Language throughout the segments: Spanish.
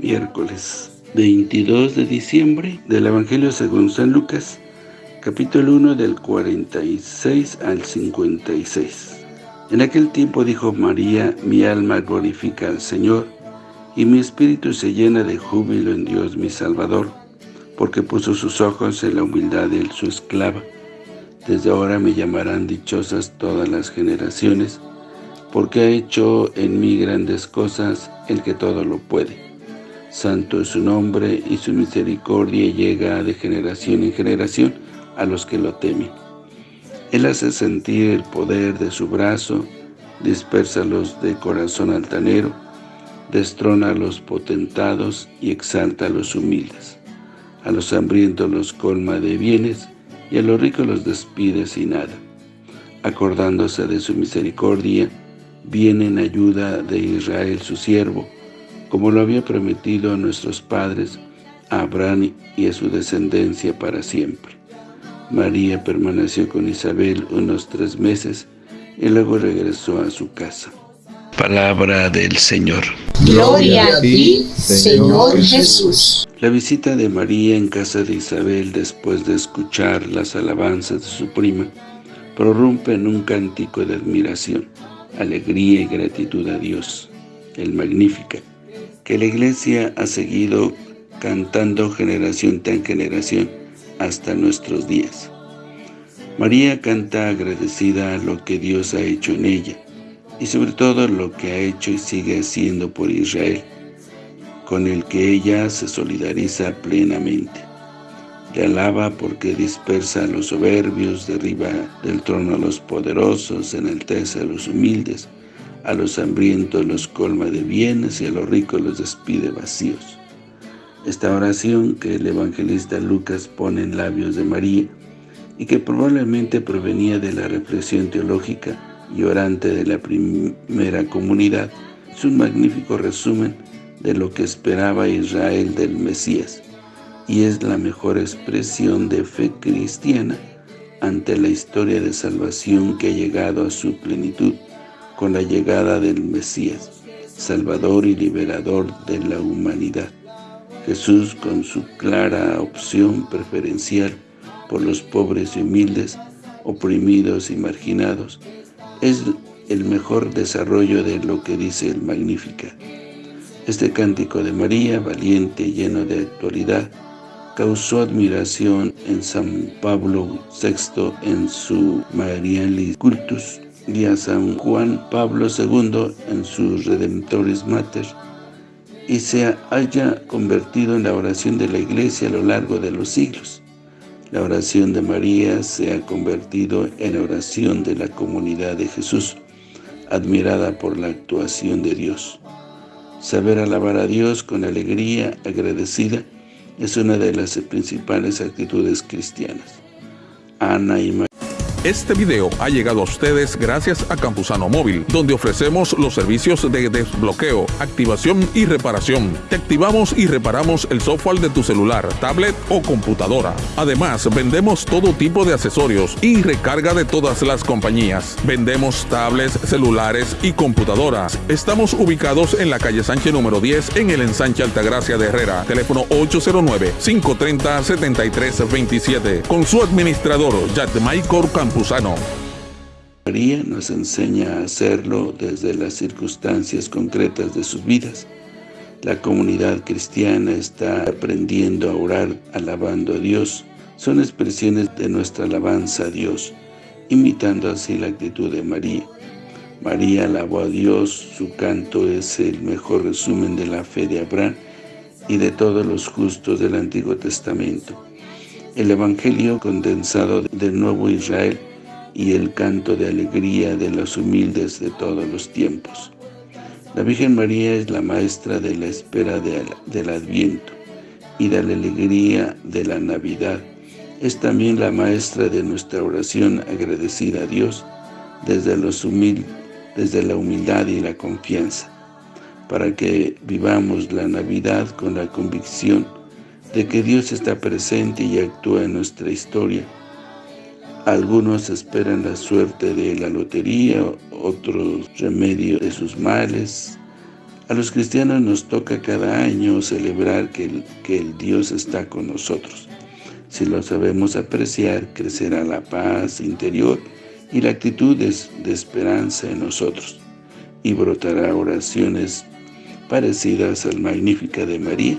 Miércoles 22 de diciembre del Evangelio según San Lucas, capítulo 1 del 46 al 56. En aquel tiempo dijo María, mi alma glorifica al Señor, y mi espíritu se llena de júbilo en Dios mi Salvador, porque puso sus ojos en la humildad de su esclava. Desde ahora me llamarán dichosas todas las generaciones, porque ha hecho en mí grandes cosas el que todo lo puede. Santo es su nombre, y su misericordia llega de generación en generación a los que lo temen. Él hace sentir el poder de su brazo, dispersa los de corazón altanero, destrona a los potentados y exalta a los humildes. A los hambrientos los colma de bienes, y a los ricos los despide sin nada. Acordándose de su misericordia, viene en ayuda de Israel su siervo, como lo había prometido a nuestros padres, a Abraham y a su descendencia para siempre. María permaneció con Isabel unos tres meses y luego regresó a su casa. Palabra del Señor. Gloria a ti, Señor Jesús. La visita de María en casa de Isabel después de escuchar las alabanzas de su prima prorrumpe en un cántico de admiración, alegría y gratitud a Dios, el Magnífica, que la Iglesia ha seguido cantando generación tras generación hasta nuestros días. María canta agradecida a lo que Dios ha hecho en ella, y sobre todo lo que ha hecho y sigue haciendo por Israel, con el que ella se solidariza plenamente. Le alaba porque dispersa a los soberbios, derriba del trono a los poderosos, enaltece a los humildes, a los hambrientos los colma de bienes y a los ricos los despide vacíos. Esta oración que el evangelista Lucas pone en labios de María y que probablemente provenía de la reflexión teológica y orante de la primera comunidad, es un magnífico resumen de lo que esperaba Israel del Mesías y es la mejor expresión de fe cristiana ante la historia de salvación que ha llegado a su plenitud con la llegada del Mesías, Salvador y Liberador de la humanidad. Jesús, con su clara opción preferencial por los pobres y humildes, oprimidos y marginados, es el mejor desarrollo de lo que dice el Magnífica. Este cántico de María, valiente y lleno de actualidad, causó admiración en San Pablo VI en su Marialis Cultus y a San Juan Pablo II en su Redemptoris Mater, y se haya convertido en la oración de la Iglesia a lo largo de los siglos. La oración de María se ha convertido en oración de la comunidad de Jesús, admirada por la actuación de Dios. Saber alabar a Dios con alegría agradecida es una de las principales actitudes cristianas. Ana y María este video ha llegado a ustedes gracias a Campusano Móvil, donde ofrecemos los servicios de desbloqueo, activación y reparación. Te activamos y reparamos el software de tu celular, tablet o computadora. Además, vendemos todo tipo de accesorios y recarga de todas las compañías. Vendemos tablets, celulares y computadoras. Estamos ubicados en la calle Sánchez número 10 en el ensanche Altagracia de Herrera. Teléfono 809-530-7327. Con su administrador, Maicor María nos enseña a hacerlo desde las circunstancias concretas de sus vidas. La comunidad cristiana está aprendiendo a orar alabando a Dios. Son expresiones de nuestra alabanza a Dios, imitando así la actitud de María. María alabó a Dios, su canto es el mejor resumen de la fe de Abraham y de todos los justos del Antiguo Testamento el Evangelio condensado del Nuevo Israel y el canto de alegría de los humildes de todos los tiempos. La Virgen María es la maestra de la espera del Adviento y de la alegría de la Navidad. Es también la maestra de nuestra oración agradecida a Dios desde, los desde la humildad y la confianza, para que vivamos la Navidad con la convicción de que Dios está presente y actúa en nuestra historia. Algunos esperan la suerte de la lotería, otros remedio de sus males. A los cristianos nos toca cada año celebrar que el, que el Dios está con nosotros. Si lo sabemos apreciar, crecerá la paz interior y la actitud de, de esperanza en nosotros, y brotará oraciones parecidas al Magnífica de María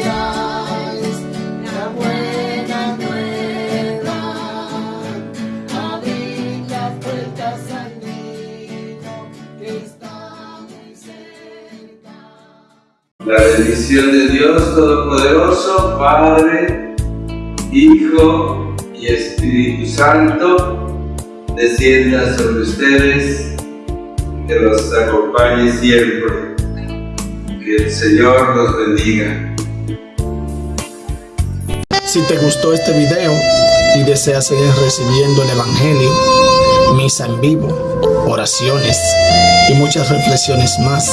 La bendición de Dios Todopoderoso, Padre, Hijo y Espíritu Santo, descienda sobre ustedes, que los acompañe siempre. Que el Señor los bendiga. Si te gustó este video y deseas seguir recibiendo el Evangelio, misa en vivo, oraciones y muchas reflexiones más,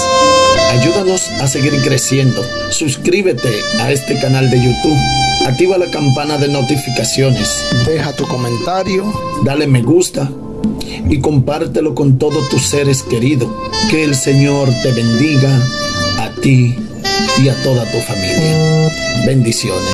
ayúdanos a seguir creciendo. Suscríbete a este canal de YouTube. Activa la campana de notificaciones. Deja tu comentario, dale me gusta y compártelo con todos tus seres queridos. Que el Señor te bendiga a ti y a toda tu familia. Bendiciones.